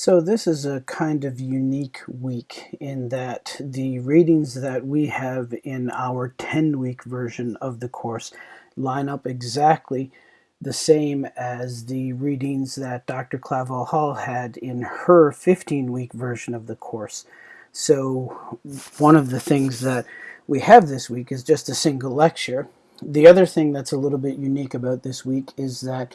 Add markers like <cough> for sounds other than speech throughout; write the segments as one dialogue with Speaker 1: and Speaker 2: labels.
Speaker 1: So this is a kind of unique week in that the readings that we have in our 10-week version of the course line up exactly the same as the readings that Dr. Clavel Hall had in her 15-week version of the course. So one of the things that we have this week is just a single lecture. The other thing that's a little bit unique about this week is that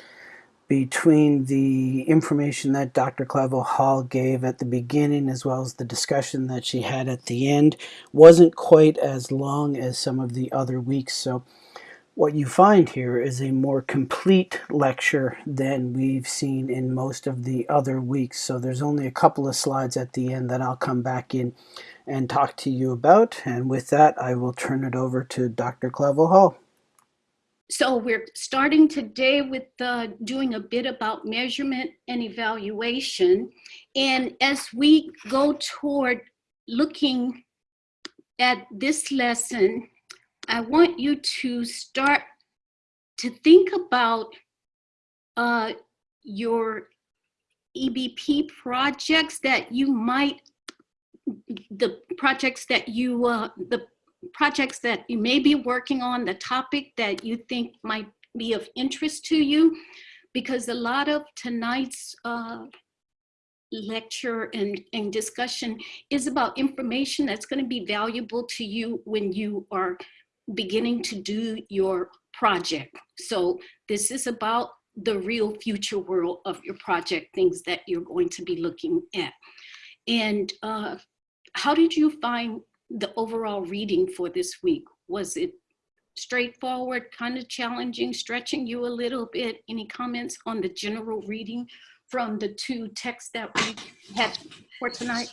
Speaker 1: between the information that Dr. Clavel Hall gave at the beginning as well as the discussion that she had at the end wasn't quite as long as some of the other weeks. So what you find here is a more complete lecture than we've seen in most of the other weeks. So there's only a couple of slides at the end that I'll come back in and talk to you about. And with that, I will turn it over to Dr. Clavel Hall.
Speaker 2: So we're starting today with uh, doing a bit about measurement and evaluation. And as we go toward looking at this lesson, I want you to start to think about uh, your EBP projects that you might, the projects that you, uh, the projects that you may be working on, the topic that you think might be of interest to you, because a lot of tonight's uh, lecture and, and discussion is about information that's going to be valuable to you when you are beginning to do your project. So this is about the real future world of your project, things that you're going to be looking at. And uh, how did you find the overall reading for this week? Was it straightforward, kind of challenging, stretching you a little bit? Any comments on the general reading from the two texts that we had for tonight?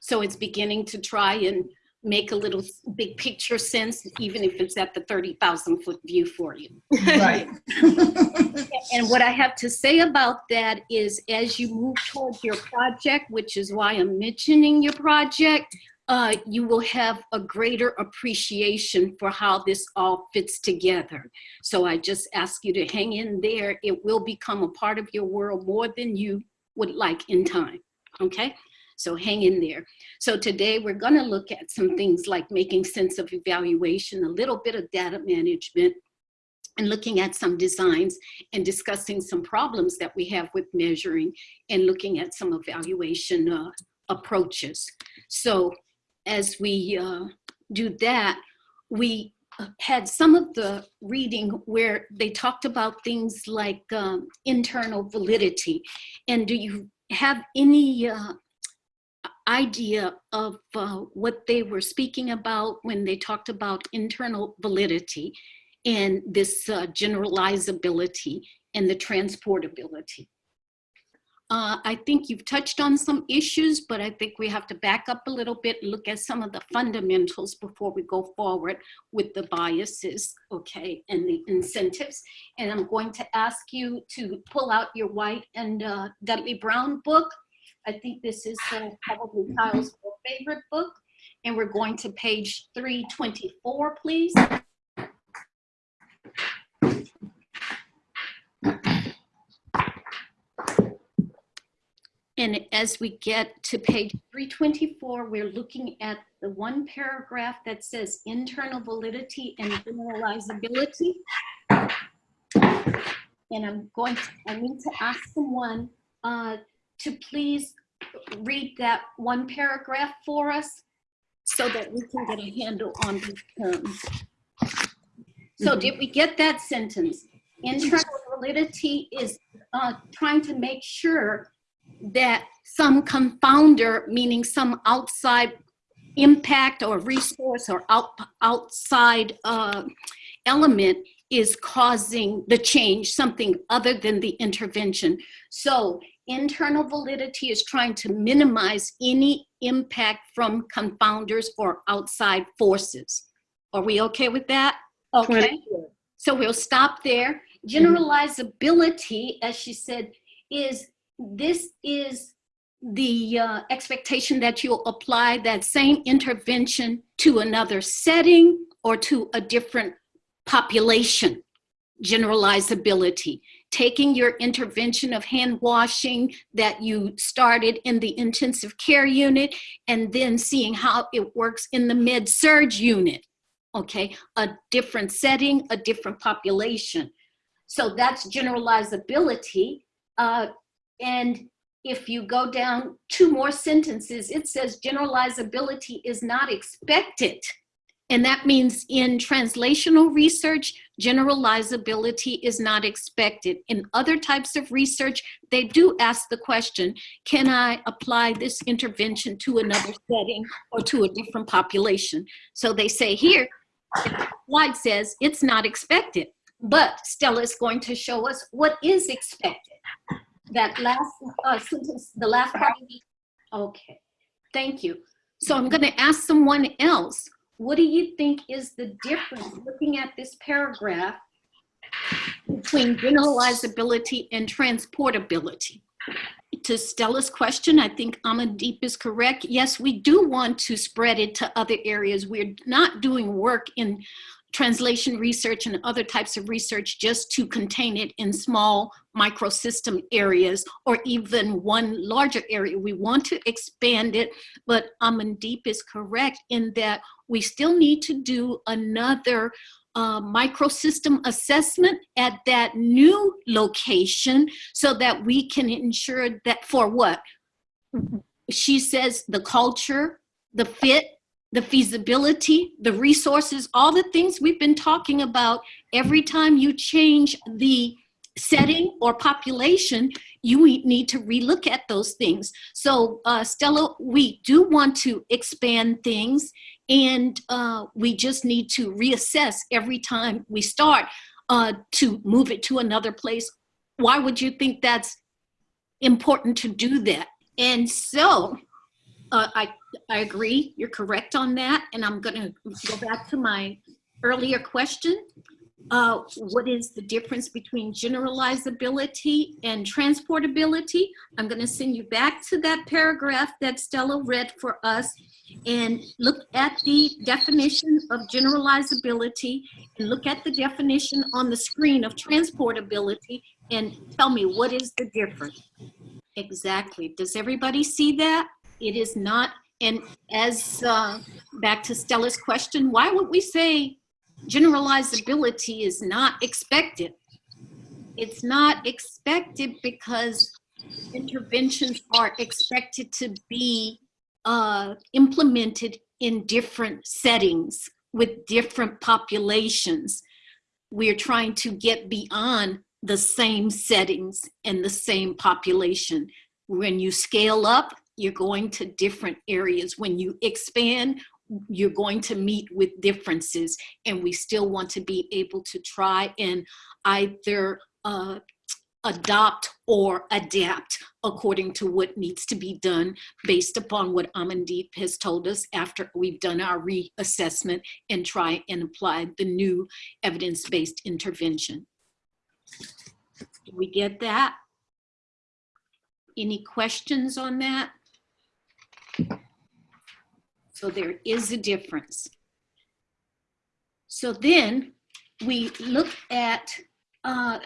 Speaker 2: So it's beginning to try and make a little big picture sense, even if it's at the 30,000 foot view for you.
Speaker 3: Right. <laughs>
Speaker 2: and what I have to say about that is as you move towards your project, which is why I'm mentioning your project, uh, you will have a greater appreciation for how this all fits together. So I just ask you to hang in there. It will become a part of your world more than you would like in time, okay? So hang in there. So today we're gonna look at some things like making sense of evaluation, a little bit of data management, and looking at some designs and discussing some problems that we have with measuring and looking at some evaluation uh, approaches. So as we uh, do that, we had some of the reading where they talked about things like um, internal validity. And do you have any uh, idea of uh, what they were speaking about when they talked about internal validity and this uh, generalizability and the transportability? Uh, I think you've touched on some issues, but I think we have to back up a little bit look at some of the fundamentals before we go forward with the biases, okay, and the incentives. And I'm going to ask you to pull out your white and uh, Dudley Brown book. I think this is uh, probably Kyle's favorite book. And we're going to page 324, please. And as we get to page 324, we're looking at the one paragraph that says internal validity and generalizability. And I'm going to, I need to ask someone uh, to please read that one paragraph for us so that we can get a handle on these terms. So did we get that sentence? Internal validity is uh, trying to make sure that some confounder, meaning some outside impact or resource or out, outside uh, element is causing the change, something other than the intervention. So internal validity is trying to minimize any impact from confounders or outside forces. Are we okay with that? Okay, so we'll stop there. Generalizability, as she said, is this is the uh, expectation that you'll apply that same intervention to another setting or to a different population generalizability taking your intervention of hand washing that you started in the intensive care unit and then seeing how it works in the med surg unit. Okay, a different setting, a different population. So that's generalizability. Uh, and if you go down two more sentences, it says generalizability is not expected. And that means in translational research, generalizability is not expected. In other types of research, they do ask the question, can I apply this intervention to another setting or to a different population? So they say here, the slide says it's not expected, but Stella is going to show us what is expected. That last uh, sentence, the last part. Okay, thank you. So I'm gonna ask someone else, what do you think is the difference, looking at this paragraph, between generalizability and transportability? To Stella's question, I think Amandeep is correct. Yes, we do want to spread it to other areas. We're not doing work in translation research and other types of research just to contain it in small microsystem areas or even one larger area. We want to expand it, but Amandeep is correct in that we still need to do another uh, microsystem assessment at that new location so that we can ensure that for what? She says the culture, the fit, the feasibility, the resources, all the things we've been talking about. Every time you change the setting or population, you need to relook at those things. So uh, Stella, we do want to expand things and uh, we just need to reassess every time we start uh, to move it to another place. Why would you think that's important to do that? And so uh, I, I agree, you're correct on that. And I'm gonna go back to my earlier question. Uh, what is the difference between generalizability and transportability? I'm gonna send you back to that paragraph that Stella read for us and look at the definition of generalizability and look at the definition on the screen of transportability and tell me what is the difference? Exactly, does everybody see that? It is not, and as uh, back to Stella's question, why would we say generalizability is not expected? It's not expected because interventions are expected to be uh, implemented in different settings with different populations. We're trying to get beyond the same settings and the same population. When you scale up, you're going to different areas. When you expand, you're going to meet with differences and we still want to be able to try and either uh, adopt or adapt according to what needs to be done based upon what Amandeep has told us after we've done our reassessment and try and apply the new evidence-based intervention. Do we get that? Any questions on that? So there is a difference. So then we look at uh,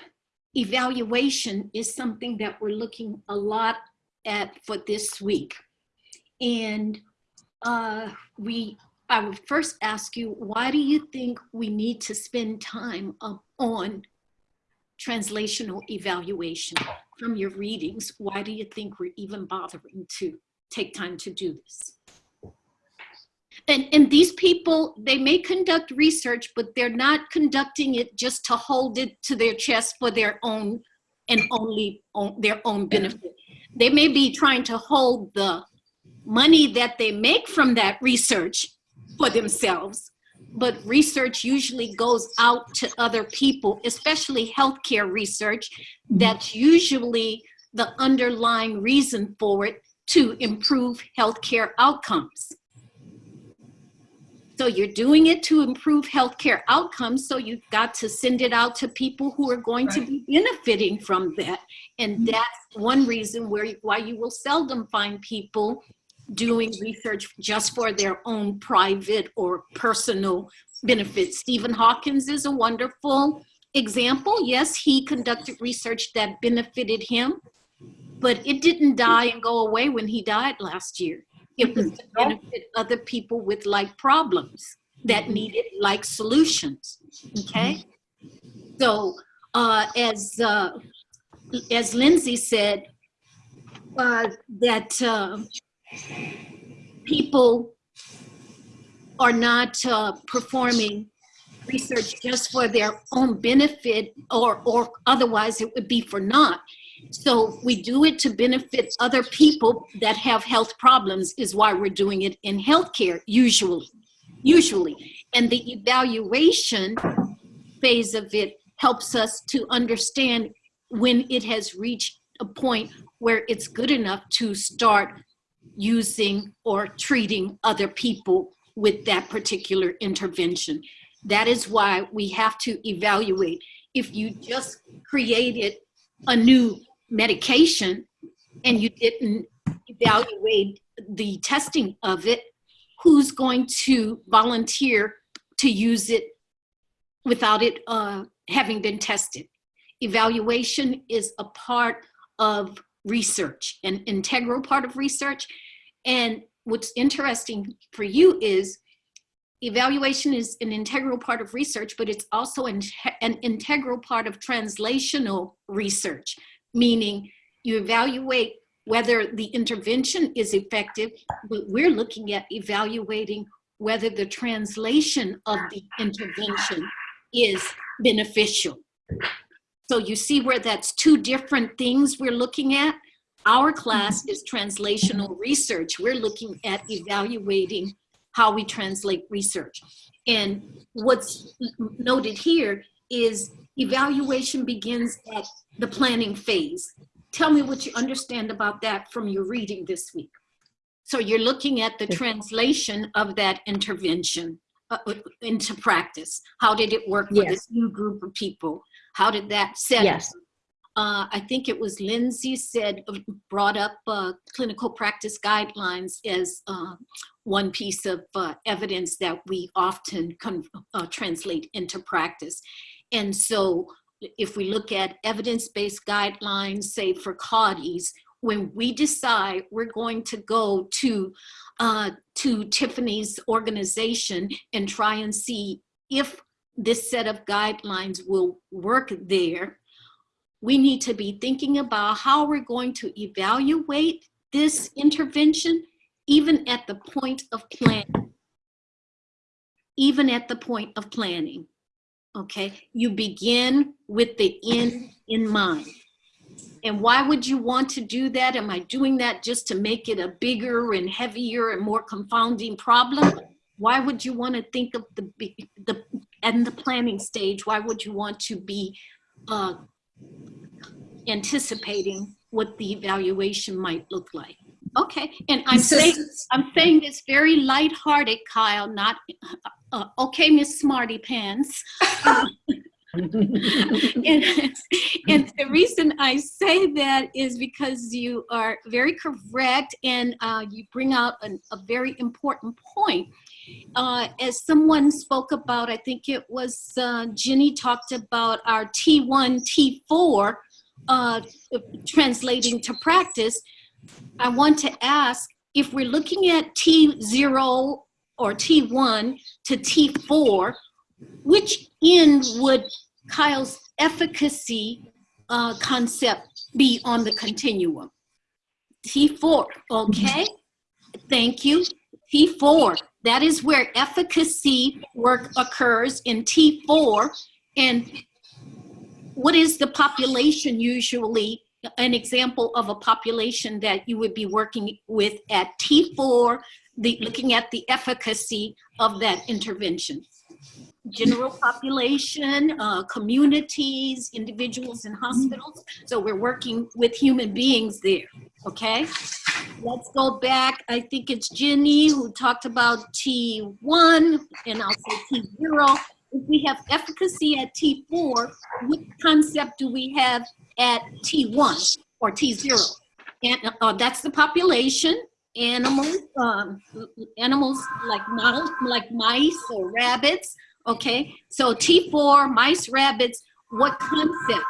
Speaker 2: evaluation is something that we're looking a lot at for this week. And uh, we, I would first ask you, why do you think we need to spend time on translational evaluation from your readings? Why do you think we're even bothering to take time to do this? And, and these people, they may conduct research, but they're not conducting it just to hold it to their chest for their own and only on their own benefit. They may be trying to hold the money that they make from that research for themselves, but research usually goes out to other people, especially healthcare research. That's usually the underlying reason for it to improve healthcare outcomes. So you're doing it to improve healthcare outcomes. So you've got to send it out to people who are going right. to be benefiting from that. And mm-hmm. that's one reason where why you will seldom find people doing research just for their own private or personal benefit. Stephen Hawkins is a wonderful example, yes, he conducted research that benefited him, but it didn't die and go away when he died last year. It was to benefit other people with like problems that needed like solutions. Okay, so uh, as uh, as Lindsay said, uh, that uh, people are not uh, performing research just for their own benefit or, or otherwise it would be for naught. So we do it to benefit other people that have health problems is why we're doing it in healthcare usually, usually. And the evaluation phase of it helps us to understand when it has reached a point where it's good enough to start using or treating other people with that particular intervention. That is why we have to evaluate. If you just created a new medication and you didn't evaluate the testing of it, who's going to volunteer to use it without it uh, having been tested? Evaluation is a part of research, an integral part of research. And what's interesting for you is evaluation is an integral part of research, but it's also an, an integral part of translational research, meaning you evaluate whether the intervention is effective, but we're looking at evaluating whether the translation of the intervention is beneficial. So you see where that's two different things we're looking at? Our class is translational research. We're looking at evaluating how we translate research. And what's noted here is evaluation begins at the planning phase. Tell me what you understand about that from your reading this week. So you're looking at the translation of that intervention uh, uh, into practice. How did it work for
Speaker 3: Yes.
Speaker 2: this new group of people? How did that set?
Speaker 3: Yes.
Speaker 2: Uh, I think it was Lindsay said, uh, brought up uh, clinical practice guidelines as uh, one piece of uh, evidence that we often uh, translate into practice. And so if we look at evidence-based guidelines, say for CAUTIs, when we decide we're going to go to, uh, to Tiffany's organization and try and see if this set of guidelines will work there, we need to be thinking about how we're going to evaluate this intervention, even at the point of planning. Even at the point of planning, okay? You begin with the end in mind. And why would you want to do that? Am I doing that just to make it a bigger and heavier and more confounding problem? Why would you want to think of the, the, and the planning stage, why would you want to be uh, anticipating what the evaluation might look like. Okay, and I'm saying, I'm saying this very lighthearted, Kyle, not, uh, okay, Miss Smarty Pants. <laughs> and, and the reason I say that is because you are very correct and uh, you bring out an, a very important point. Uh, as someone spoke about, I think it was uh, Jenny talked about our T1, T4 uh, translating to practice. I want to ask if we're looking at T0 or T1 to T4, which end would Kyle's efficacy uh, concept be on the continuum? T4, okay? Thank you. T4, that is where efficacy work occurs in T4. And what is the population usually, an example of a population that you would be working with at T4, the, looking at the efficacy of that intervention? general population, uh, communities, individuals in hospitals. So we're working with human beings there, okay? Let's go back. I think it's Ginny who talked about T1 and I'll say T0. If we have efficacy at T4, what concept do we have at T1 or T0? And uh, that's the population animals, um, animals like models, like mice or rabbits, Okay, so T4, mice, rabbits, what concept?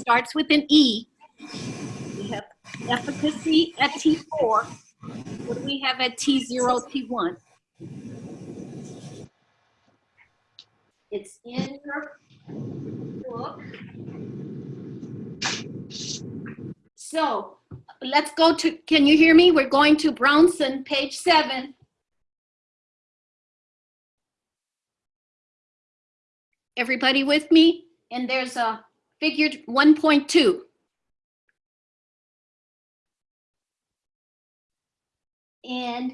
Speaker 2: Starts with an E. We have efficacy at T4. What do we have at T0, T1? It's in your book. So let's go to, can you hear me? We're going to Brownson, page seven. Everybody with me? And there's a figure 1.2. And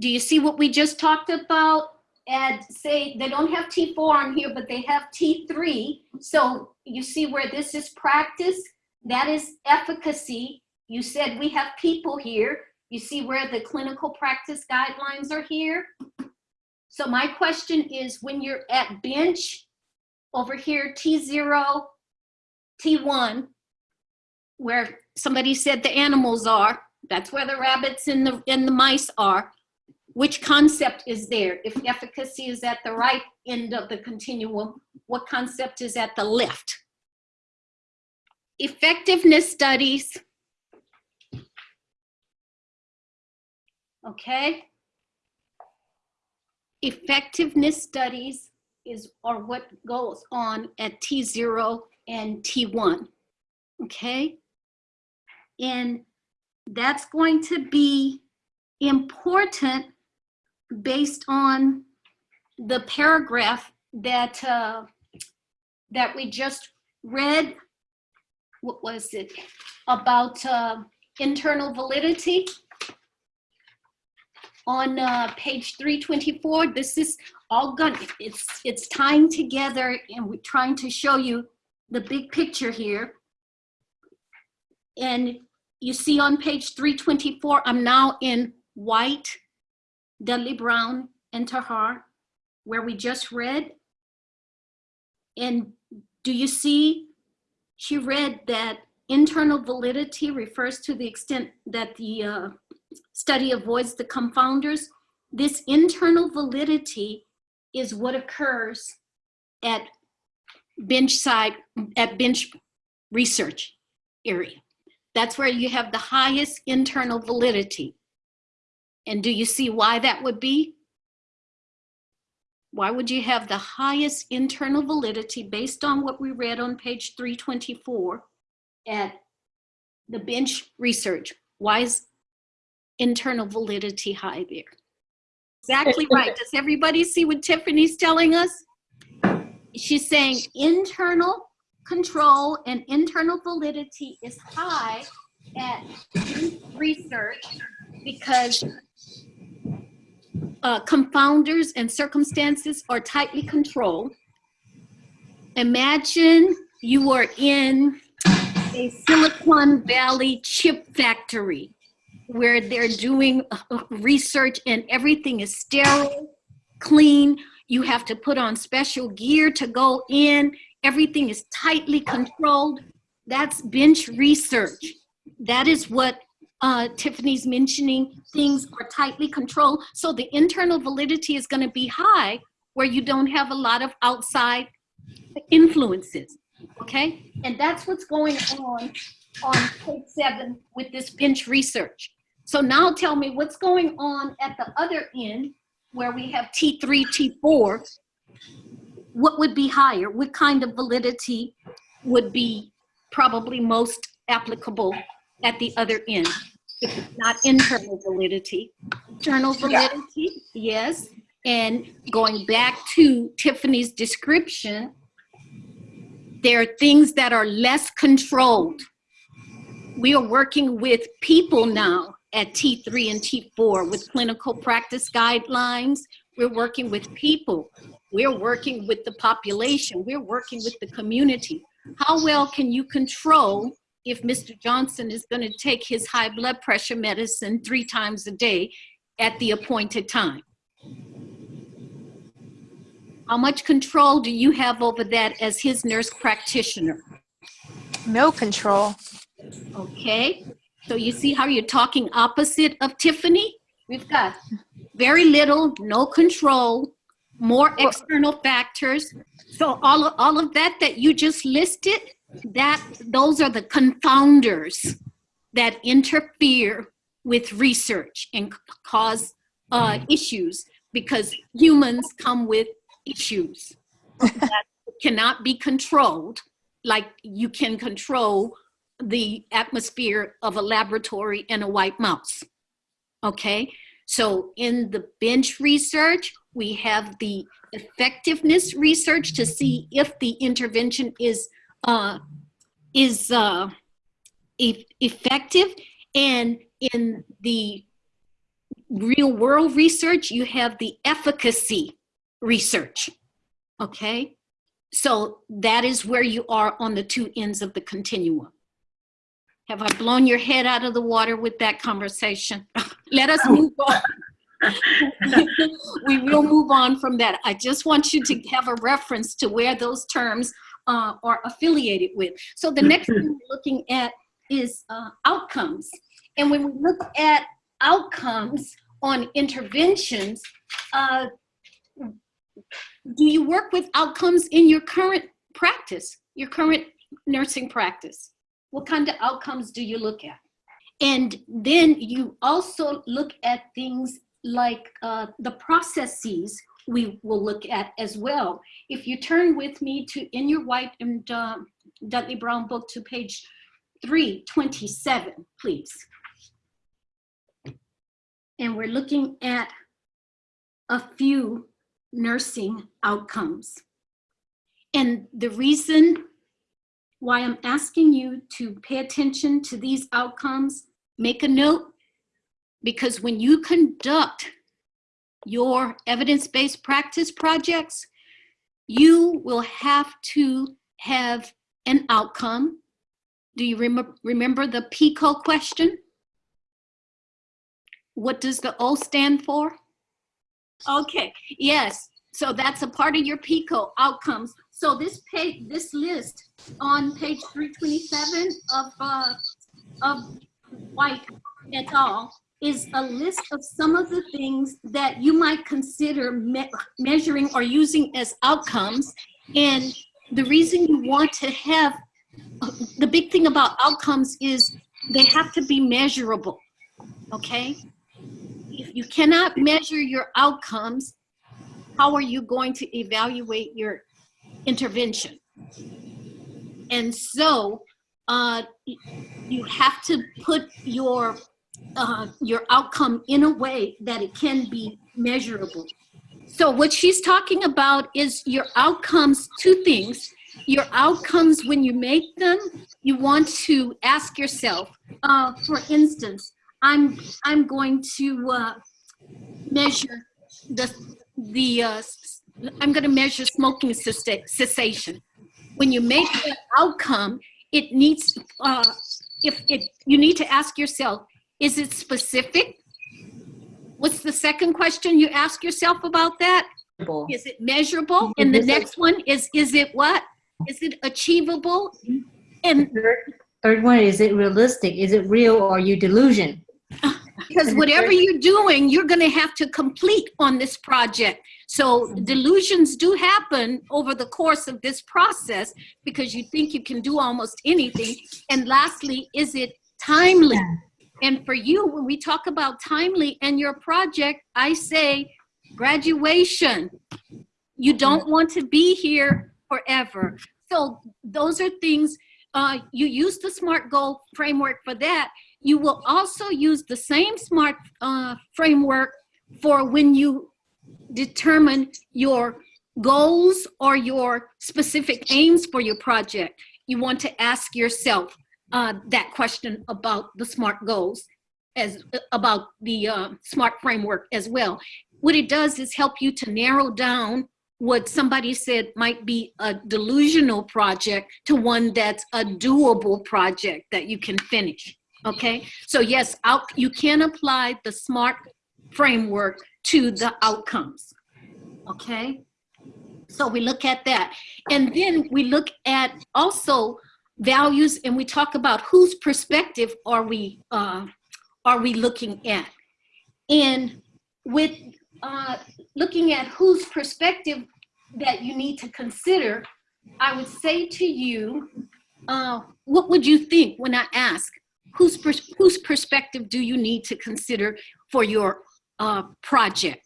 Speaker 2: do you see what we just talked about? And say they don't have T4 on here, but they have T3. So you see where this is practice, that is efficacy. You said we have people here. You see where the clinical practice guidelines are here. So my question is when you're at bench over here, T0, T1, where somebody said the animals are, that's where the rabbits and the, and the mice are. Which concept is there? If efficacy is at the right end of the continuum, what concept is at the left? Effectiveness studies. Okay. Effectiveness studies is or what goes on at T0 and T1. Okay. And that's going to be important based on the paragraph that uh, that we just read. What was it about uh, internal validity? On uh, page 324, this is all good. It's it's tying together, and we're trying to show you the big picture here. And you see on page 324, I'm now in white, Dudley Brown, and Terhaar, where we just read. And do you see, she read that internal validity refers to the extent that the uh, study avoids the confounders. This internal validity is what occurs at bench side, at bench research area. That's where you have the highest internal validity. And do you see why that would be? Why would you have the highest internal validity based on what we read on page 324 at the bench research? Why is internal validity high there? Exactly <laughs> right. Does everybody see what Tiffany's telling us? She's saying internal control and internal validity is high at research because uh, confounders and circumstances are tightly controlled. Imagine you are in a Silicon Valley chip factory where they're doing uh, research and everything is sterile, clean. You have to put on special gear to go in everything is tightly controlled. That's bench research. That is what uh, Tiffany's mentioning. Things are tightly controlled. So the internal validity is going to be high where you don't have a lot of outside influences. Okay? And that's what's going on on page seven with this bench research. So now tell me what's going on at the other end where we have T3, T4, what would be higher? What kind of validity would be probably most applicable at the other end? If it's not internal validity. Internal validity, yes. And going back to Tiffany's description, there are things that are less controlled. We are working with people now at T3 and T4 with clinical practice guidelines. We're working with people. We're working with the population. We're working with the community. How well can you control if Mr. Johnson is going to take his high blood pressure medicine three times a day at the appointed time? How much control do you have over that as his nurse practitioner?
Speaker 3: No control.
Speaker 2: Okay, so you see how you're talking opposite of Tiffany? We've got very little, no control, more external factors. So all of, all of that that you just listed, that those are the confounders that interfere with research and cause uh, issues because humans come with issues that cannot be controlled like you can control the atmosphere of a laboratory and a white mouse. Okay, so in the bench research, we have the effectiveness research to see if the intervention is uh, is uh, e- effective, and in the real world research, you have the efficacy research. Okay, so that is where you are on the two ends of the continuum. Have I blown your head out of the water with that conversation? <laughs> Let us move on. <laughs> <laughs> we will move on from that. I just want you to have a reference to where those terms uh, are affiliated with. So the next thing we're looking at is uh, outcomes. And when we look at outcomes on interventions, uh, do you work with outcomes in your current practice, your current nursing practice? What kind of outcomes do you look at? And then you also look at things like uh, the processes we will look at as well. If you turn with me to in your white and uh, Dudley Brown book to page 327, please. And we're looking at a few nursing outcomes. And the reason why I'm asking you to pay attention to these outcomes, make a note, because when you conduct your evidence-based practice projects, you will have to have an outcome. Do you remember, remember the PICO question? What does the O stand for? Okay, yes. So that's a part of your PICO outcomes. So this page, this list on page 327 of, uh, of White et al. Is a list of some of the things that you might consider me measuring or using as outcomes. And the reason you want to have, the big thing about outcomes is they have to be measurable, okay? If you cannot measure your outcomes, how are you going to evaluate your intervention? And so uh, you have to put your uh, your outcome in a way that it can be measurable. So what she's talking about is your outcomes, two things. Your outcomes when you make them, you want to ask yourself, uh, for instance, I'm, I'm going to uh, measure the, the uh, I'm going to measure smoking cessation. When you make the outcome, it needs, uh, if it, you need to ask yourself, is it specific? What's the second question you ask yourself about that? Is it measurable? And the next one is, is it what? Is it achievable? And
Speaker 4: Third, third one, is it realistic? Is it real or are you delusion?
Speaker 2: because <laughs> whatever you're doing, you're going to have to complete on this project. So delusions do happen over the course of this process because you think you can do almost anything. And lastly, is it timely? And for you, when we talk about timely and your project, I say graduation. You don't want to be here forever. So those are things, uh, you use the SMART goal framework for that. You will also use the same SMART uh, framework for when you determine your goals or your specific aims for your project. You want to ask yourself uh, that question about the SMART goals as about the uh, SMART framework as well. What it does is help you to narrow down what somebody said might be a delusional project to one that's a doable project that you can finish. Okay, so yes, out, you can apply the SMART framework to the outcomes. Okay, so we look at that. And then we look at also values and we talk about whose perspective are we, uh, are we looking at. And with uh, looking at whose perspective that you need to consider, I would say to you, uh, what would you think when I ask, whose, pers- whose perspective do you need to consider for your uh, project?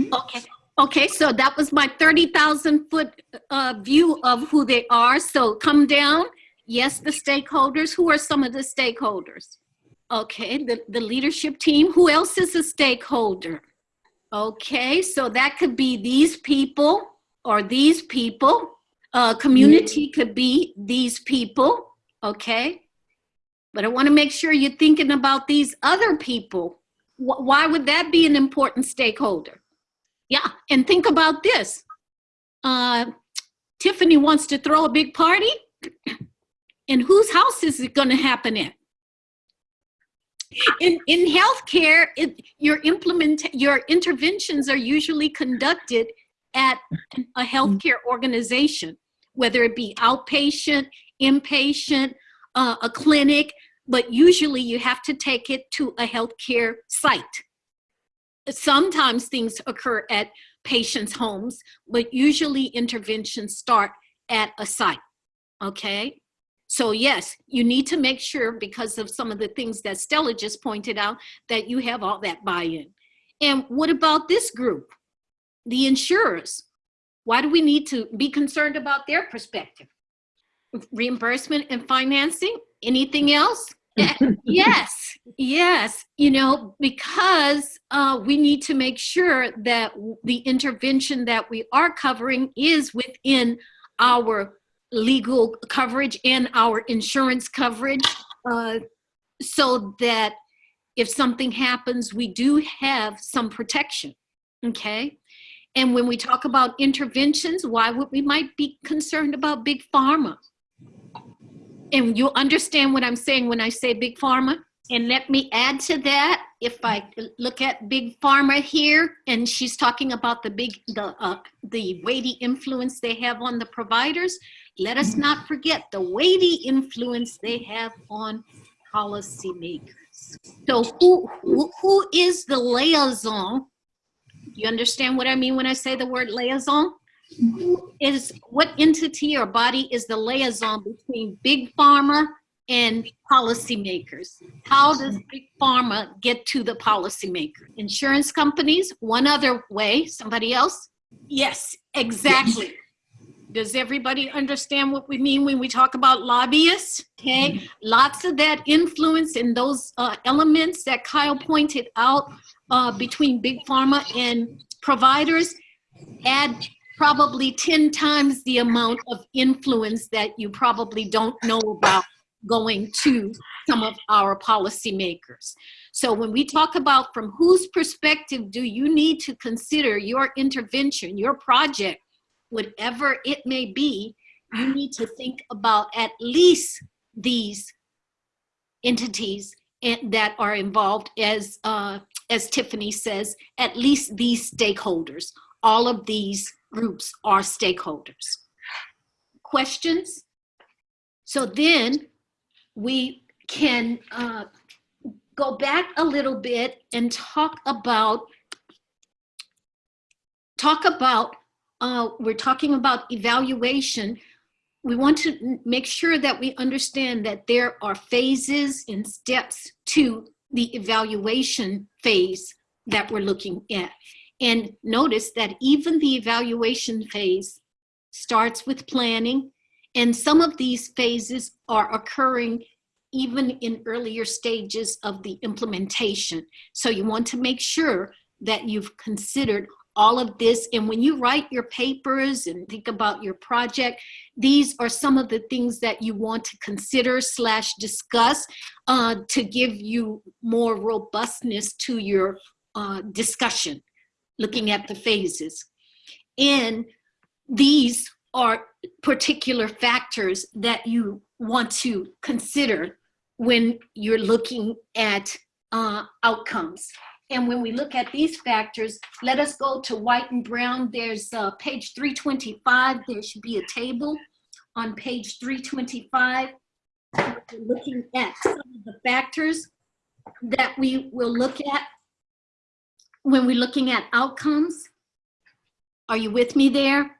Speaker 2: Okay, okay, so that was my 30,000 foot uh, view of who they are. So come down. Yes, the stakeholders. Who are some of the stakeholders? Okay, the, the leadership team. Who else is a stakeholder? Okay, so that could be these people or these people. Uh, community could be these people. Okay, but I want to make sure you're thinking about these other people. Wh- Why would that be an important stakeholder? Yeah, and think about this. Uh, Tiffany wants to throw a big party, <clears throat> and whose house is it going to happen at? In in healthcare, it, your implement your interventions are usually conducted at a healthcare organization, whether it be outpatient, inpatient, uh, a clinic, but usually you have to take it to a healthcare site sometimes things occur at patients' homes, but usually interventions start at a site. Okay? So, yes, you need to make sure, because of some of the things that Stella just pointed out, that you have all that buy in. And what about this group? The insurers. Why do we need to be concerned about their perspective? Reimbursement and financing? Anything else? <laughs> yes, yes. You know, because uh, we need to make sure that the intervention that we are covering is within our legal coverage and our insurance coverage, uh, so that if something happens, we do have some protection. Okay. And when we talk about interventions, why would we might be concerned about big pharma? And you'll understand what I'm saying when I say big pharma. And let me add to that, if I look at big pharma here, and she's talking about the big, the, uh, the weighty influence they have on the providers, let us not forget the weighty influence they have on policymakers. So who, who, who is the liaison? You understand what I mean when I say the word liaison? Is what entity or body is the liaison between big pharma and policymakers? How does big pharma get to the policymaker? Insurance companies, one other way, somebody else? Yes, exactly. Does everybody understand what we mean when we talk about lobbyists? Okay, lots of that influence and those uh, elements that Kyle pointed out uh, between big pharma and providers add probably 10 times the amount of influence that you probably don't know about going to some of our policymakers. So when we talk about from whose perspective do you need to consider your intervention, your project, whatever it may be, you need to think about at least these entities that are involved as, uh, as Tiffany says, at least these stakeholders. All of these groups are stakeholders. Questions? So then we can uh, go back a little bit and talk about talk about uh, we're talking about evaluation. We want to make sure that we understand that there are phases and steps to the evaluation phase that we're looking at. And notice that even the evaluation phase starts with planning, and some of these phases are occurring even in earlier stages of the implementation. So you want to make sure that you've considered all of this. And when you write your papers and think about your project, these are some of the things that you want to consider slash discuss uh, to give you more robustness to your uh, discussion looking at the phases. And these are particular factors that you want to consider when you're looking at uh, outcomes. And when we look at these factors, let us go to white and brown. There's uh, page 325. There should be a table on page 325. We're looking at some of the factors that we will look at when we're looking at outcomes, are you with me there?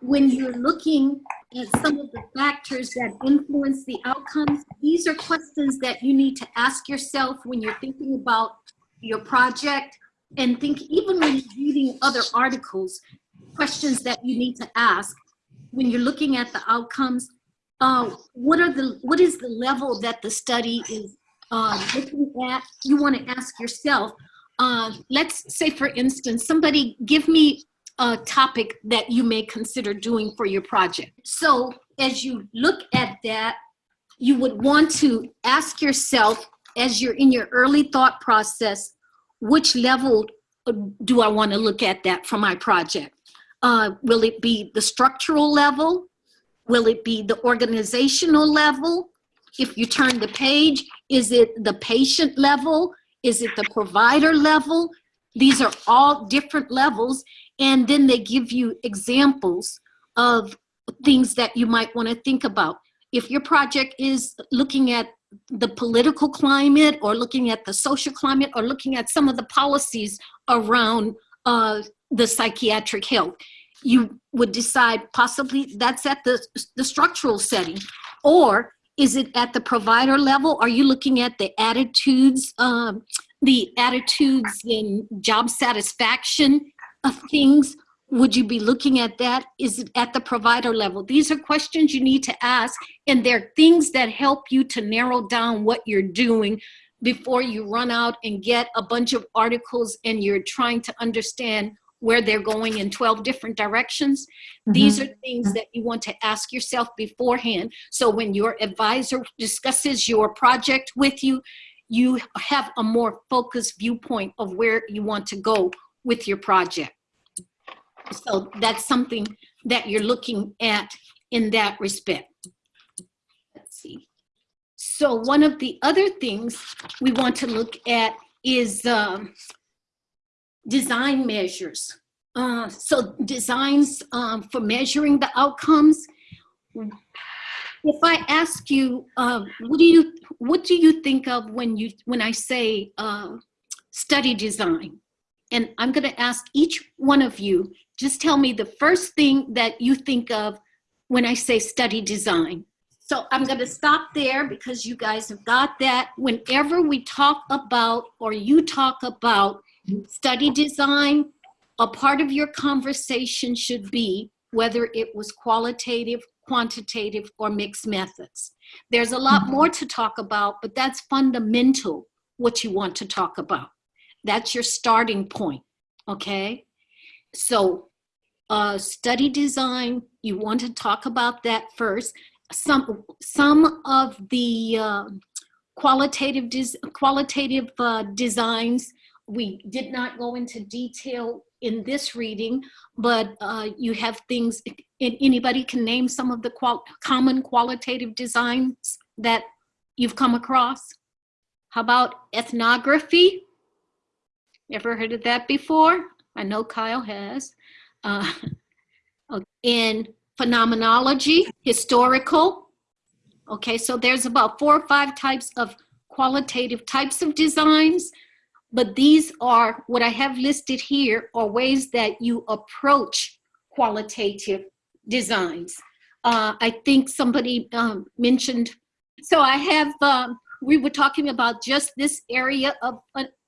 Speaker 2: When you're looking at some of the factors that influence the outcomes, these are questions that you need to ask yourself when you're thinking about your project and think even when you're reading other articles, questions that you need to ask when you're looking at the outcomes. Uh, what are the what is the level that the study is uh, looking at? You want to ask yourself. Uh, let's say, for instance, somebody give me a topic that you may consider doing for your project. So as you look at that, you would want to ask yourself as you're in your early thought process, which level do I want to look at that for my project? Uh, will it be the structural level? Will it be the organizational level? If you turn the page, is it the patient level? Is it the provider level? These are all different levels. And then they give you examples of things that you might want to think about. If your project is looking at the political climate or looking at the social climate or looking at some of the policies around uh, the psychiatric health, you would decide possibly that's at the, the structural setting. Or is it at the provider level? Are you looking at the attitudes, um, the attitudes in job satisfaction of things? Would you be looking at that? Is it at the provider level? These are questions you need to ask, and they're things that help you to narrow down what you're doing before you run out and get a bunch of articles and you're trying to understand where they're going in 12 different directions. These are things that you want to ask yourself beforehand. So when your advisor discusses your project with you, you have a more focused viewpoint of where you want to go with your project. So that's something that you're looking at in that respect. Let's see. So one of the other things we want to look at is um, design measures. Uh, so designs um, for measuring the outcomes. If I ask you, uh, what do you what do you think of when you when I say uh, study design? And I'm going to ask each one of you just tell me the first thing that you think of when I say study design. So I'm going to stop there because you guys have got that. Whenever we talk about or you talk about study design, a part of your conversation should be whether it was qualitative, quantitative, or mixed methods. There's a lot more to talk about, but that's fundamental what you want to talk about. That's your starting point, okay? So uh, study design, you want to talk about that first. Some, some of the uh, qualitative, des qualitative uh, designs, we did not go into detail in this reading, but uh, you have things, anybody can name some of the qual common qualitative designs that you've come across? How about ethnography? Ever heard of that before? I know Kyle has uh, <laughs> in phenomenology, historical. Okay, so there's about four or five types of qualitative types of designs, but these are what I have listed here are ways that you approach qualitative designs. Uh, I think somebody um, mentioned, so I have, um, we were talking about just this area of,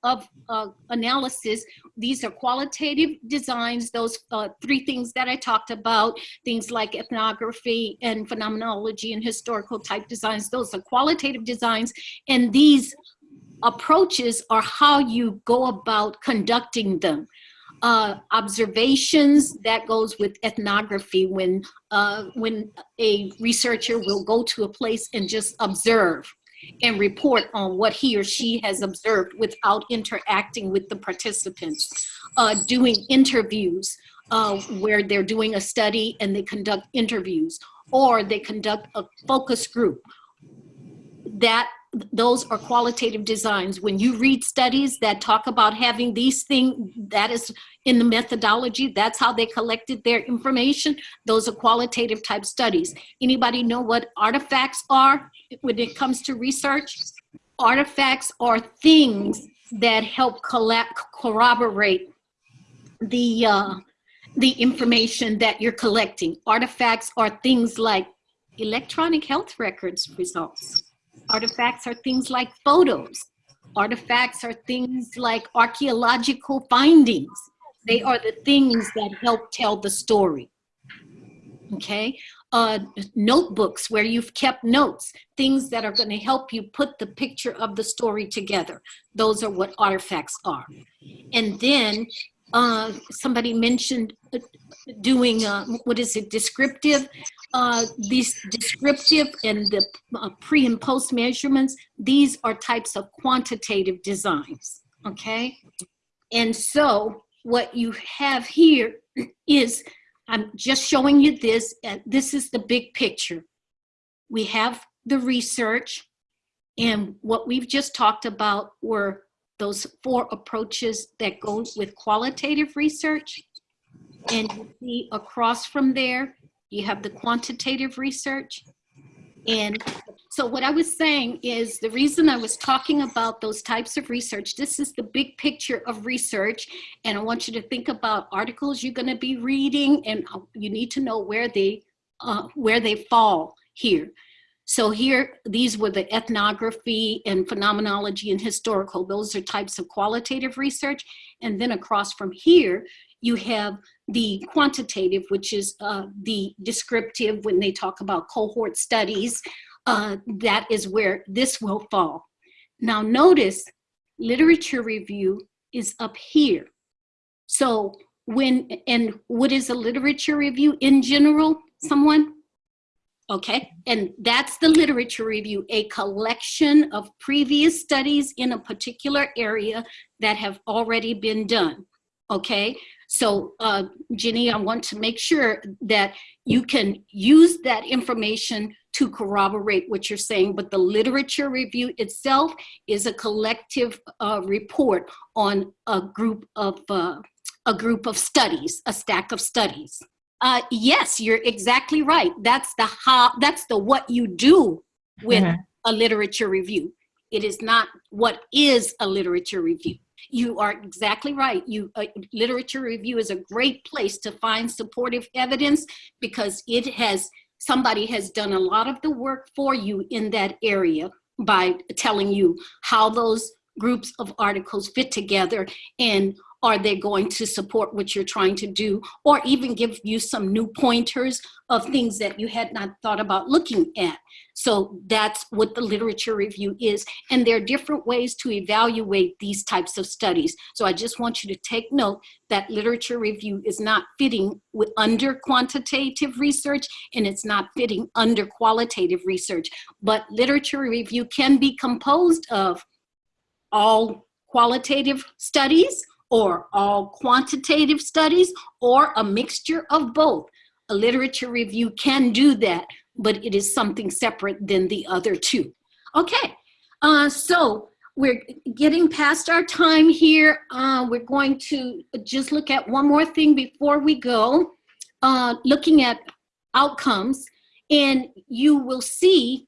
Speaker 2: of uh, analysis. These are qualitative designs, those uh, three things that I talked about, things like ethnography and phenomenology and historical type designs, those are qualitative designs. And these approaches are how you go about conducting them. Uh, observations that goes with ethnography when uh, when a researcher will go to a place and just observe and report on what he or she has observed without interacting with the participants. Uh, doing interviews uh, where they're doing a study and they conduct interviews or they conduct a focus group. That those are qualitative designs. When you read studies that talk about having these things, that is in the methodology, that's how they collected their information. Those are qualitative type studies. Anybody know what artifacts are when it comes to research? artifacts are things that help collect, corroborate the, uh, the information that you're collecting. Artifacts are things like electronic health records results. Artifacts are things like photos. Artifacts are things like archaeological findings. They are the things that help tell the story. Okay, uh, notebooks where you've kept notes, things that are going to help you put the picture of the story together. Those are what artifacts are. And then uh, somebody mentioned uh, doing, uh, what is it, descriptive. Uh, these descriptive and the uh, pre and post measurements, these are types of quantitative designs, okay? And so what you have here is, I'm just showing you this, and this is the big picture. We have the research, and what we've just talked about were those four approaches that go with qualitative research. And you see across from there, you have the quantitative research. And so what I was saying is the reason I was talking about those types of research, this is the big picture of research. And I want you to think about articles you're gonna be reading and you need to know where they, uh, where they fall here. So here, these were the ethnography and phenomenology and historical. Those are types of qualitative research. And then across from here, you have the quantitative, which is uh, the descriptive when they talk about cohort studies. Uh, that is where this will fall. Now notice literature review is up here. So when, and what is a literature review in general, someone? Okay, and that's the literature review, a collection of previous studies in a particular area that have already been done. Okay, so uh, Jenny, I want to make sure that you can use that information to corroborate what you're saying, but the literature review itself is a collective uh, report on a group of uh, a group of studies, a stack of studies. Uh, yes, you're exactly right. That's the how, that's the what you do with
Speaker 4: Mhm.
Speaker 2: a literature review. It is not what is a literature review. You are exactly right. You uh, literature review is a great place to find supportive evidence because it has somebody has done a lot of the work for you in that area by telling you how those groups of articles fit together and are they going to support what you're trying to do or even give you some new pointers of things that you had not thought about looking at. So that's what the literature review is. And there are different ways to evaluate these types of studies. So I just want you to take note that literature review is not fitting with under quantitative research and it's not fitting under qualitative research. But literature review can be composed of all qualitative studies or all quantitative studies or a mixture of both. A literature review can do that, but it is something separate than the other two. Okay, uh, so we're getting past our time here. Uh, we're going to just look at one more thing before we go, uh, looking at outcomes. And you will see,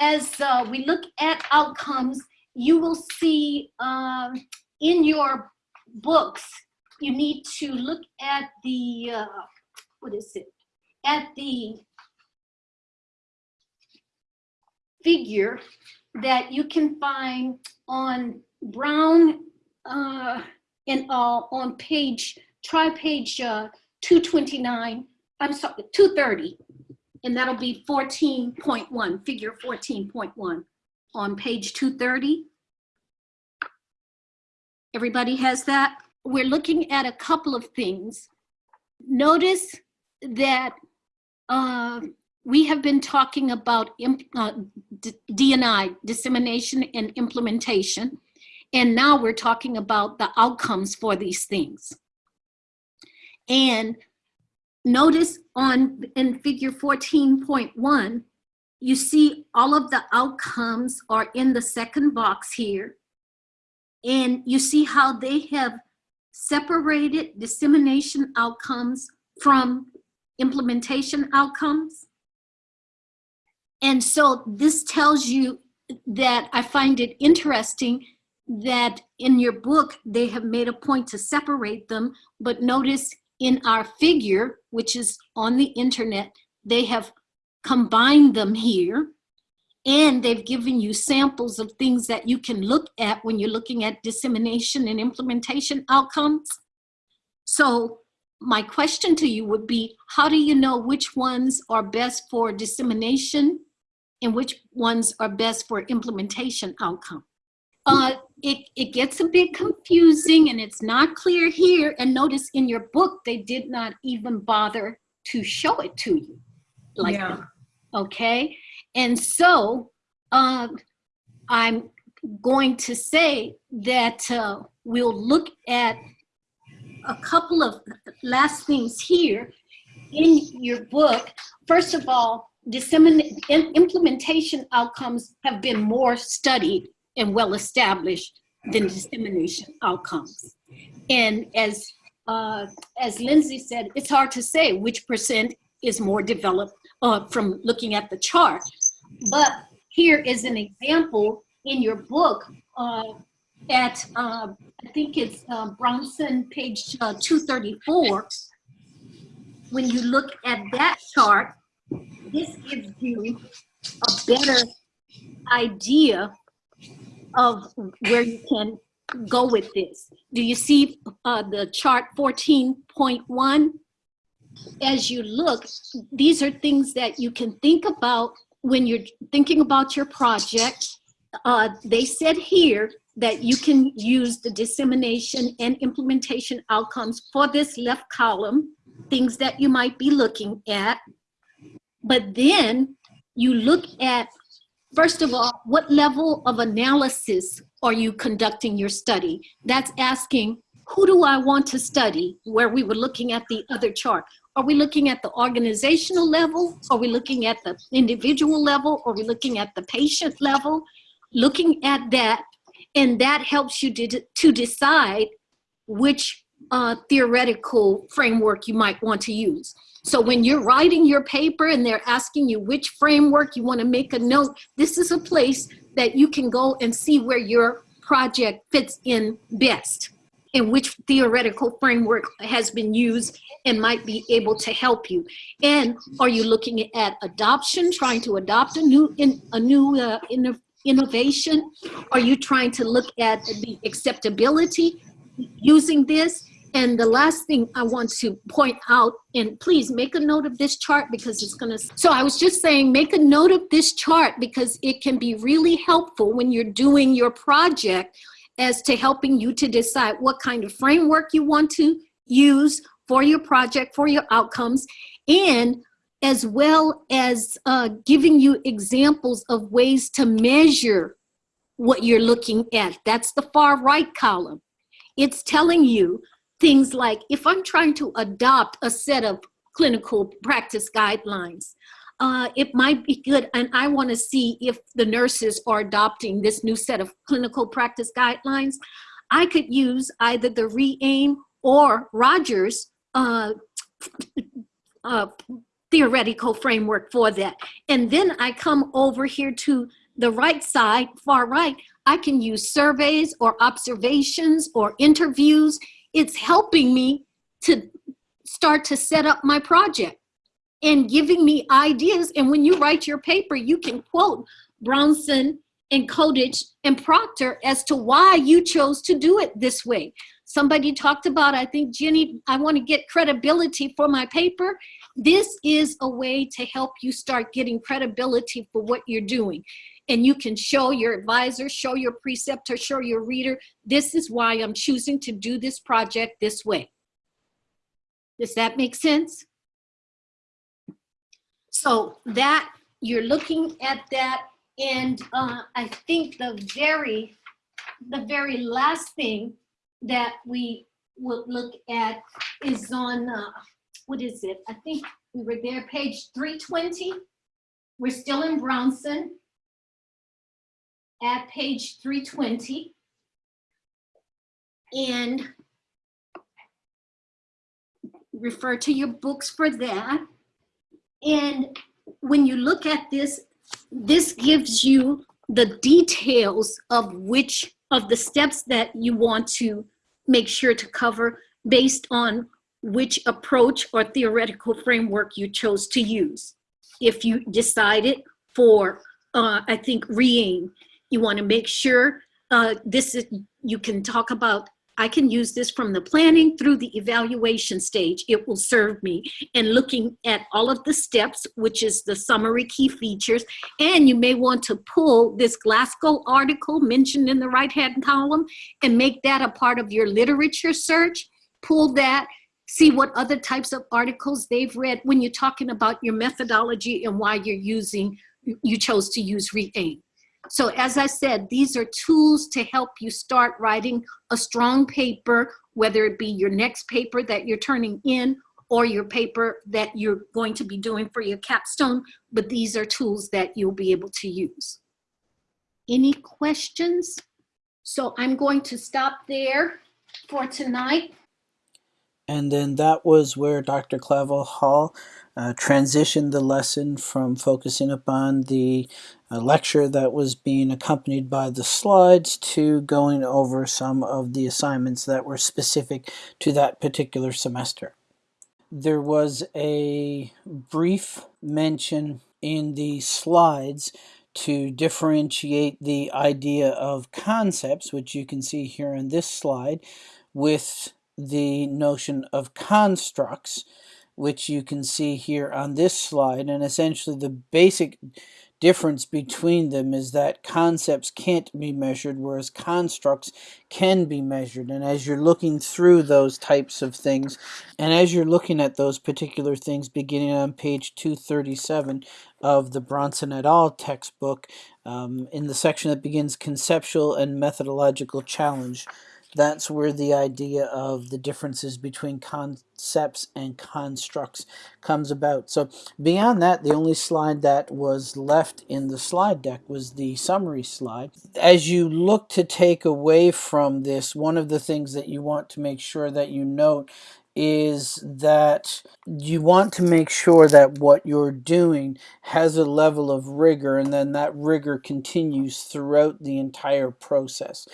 Speaker 2: as uh, we look at outcomes, you will see um, in your books, you need to look at the, uh, what is it? At the figure that you can find on Brown uh, and uh, on page, try page uh, 229, I'm sorry, 230, and that'll be 14.1, figure 14.1 on page 230. Everybody has that? We're looking at a couple of things. Notice that uh, we have been talking about uh, D&I, dissemination and implementation, and now we're talking about the outcomes for these things. And notice on in figure 14.1, you see all of the outcomes are in the second box here. And you see how they have separated dissemination outcomes from implementation outcomes. And so this tells you that I find it interesting that in your book, they have made a point to separate them, but notice in our figure, which is on the internet, they have combined them here and they've given you samples of things that you can look at when you're looking at dissemination and implementation outcomes. So my question to you would be, how do you know which ones are best for dissemination and which ones are best for implementation outcome? Uh, it, it gets a bit confusing and it's not clear here. And notice in your book, they did not even bother to show it to you like
Speaker 4: Yeah.
Speaker 2: that. Okay. And so um, I'm going to say that uh, we'll look at a couple of last things here in your book. First of all, implementation outcomes have been more studied and well established than dissemination outcomes. And as uh, as Lindsay said, it's hard to say which percent is more developed uh, from looking at the chart. But here is an example in your book uh, at, uh, I think it's uh, Brownson, page uh, 234. When you look at that chart, this gives you a better idea of where you can go with this. Do you see uh, the chart 14.1? As you look, these are things that you can think about when you're thinking about your project. Uh, they said here that you can use the dissemination and implementation outcomes for this left column, things that you might be looking at. But then you look at, first of all, what level of analysis are you conducting your study? That's asking, who do I want to study? Where we were looking at the other chart. Are we looking at the organizational level? Are we looking at the individual level? Are we looking at the patient level? Looking at that, and that helps you to, to decide which uh, theoretical framework you might want to use. So when you're writing your paper and they're asking you which framework you want to make a note, this is a place that you can go and see where your project fits in best and which theoretical framework has been used and might be able to help you. And are you looking at adoption, trying to adopt a new in, a new uh, inno- innovation? Are you trying to look at the acceptability using this? And the last thing I want to point out, and please make a note of this chart because it's gonna, so I was just saying, make a note of this chart because it can be really helpful when you're doing your project as to helping you to decide what kind of framework you want to use for your project, for your outcomes, and as well as uh, giving you examples of ways to measure what you're looking at. That's the far right column. It's telling you things like if I'm trying to adopt a set of clinical practice guidelines, uh, it might be good, and I want to see if the nurses are adopting this new set of clinical practice guidelines. I could use either the RE-AIM or Rogers uh, uh, theoretical framework for that. And then I come over here to the right side, far right, I can use surveys or observations or interviews. It's helping me to start to set up my project and giving me ideas. And when you write your paper, you can quote Brownson and Colditz and Proctor as to why you chose to do it this way. Somebody talked about, I think, Jenny, I want to get credibility for my paper. This is a way to help you start getting credibility for what you're doing. And you can show your advisor, show your preceptor, show your reader, this is why I'm choosing to do this project this way. Does that make sense? So that, you're looking at that, and uh, I think the very, the very last thing that we will look at is on, uh, what is it? I think we were there, page 320. We're still in Brownson at page 320. And refer to your books for that. And when you look at this, this gives you the details of which of the steps that you want to make sure to cover based on which approach or theoretical framework you chose to use. If you decided for, uh, I think, RE-AIM, you want to make sure uh, this is, you can talk about, I can use this from the planning through the evaluation stage. It will serve me. And looking at all of the steps, which is the summary key features, and you may want to pull this Glasgow article mentioned in the right-hand column and make that a part of your literature search. Pull that, see what other types of articles they've read when you're talking about your methodology and why you're using, you chose to use RE-AIM. So as I said, these are tools to help you start writing a strong paper, whether it be your next paper that you're turning in or your paper that you're going to be doing for your capstone, but these are tools that you'll be able to use. Any questions? So I'm going to stop there for tonight.
Speaker 1: And then that was where Dr. Clavel Hall uh, transitioned the lesson from focusing upon the uh, lecture that was being accompanied by the slides to going over some of the assignments that were specific to that particular semester. There was a brief mention in the slides to differentiate the idea of concepts, which you can see here in this slide, with the notion of constructs, which you can see here on this slide. And essentially the basic difference between them is that concepts can't be measured, whereas constructs can be measured. And as you're looking through those types of things, and as you're looking at those particular things, beginning on page 237 of the Brownson et al. textbook, um, in the section that begins conceptual and methodological challenge, that's where the idea of the differences between concepts and constructs comes about. So beyond that, the only slide that was left in the slide deck was the summary slide. As you look to take away from this, one of the things that you want to make sure that you note is that you want to make sure that what you're doing has a level of rigor and then that rigor continues throughout the entire process.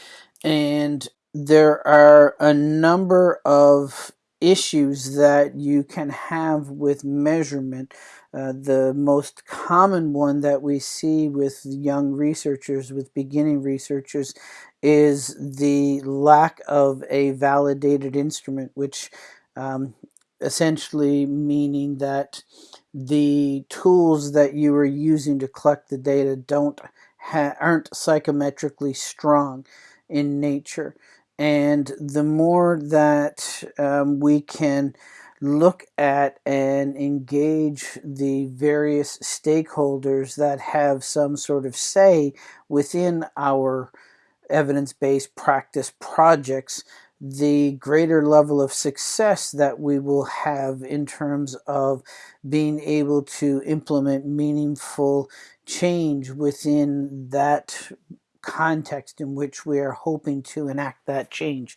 Speaker 1: And there are a number of issues that you can have with measurement. Uh, the most common one that we see with young researchers, with beginning researchers, is the lack of a validated instrument, which um, essentially meaning that the tools that you are using to collect the data don't aren't psychometrically strong in nature. And the more that um, we can look at and engage the various stakeholders that have some sort of say within our evidence-based practice projects, the greater level of success that we will have in terms of being able to implement meaningful change within that context in which we are hoping to enact that change.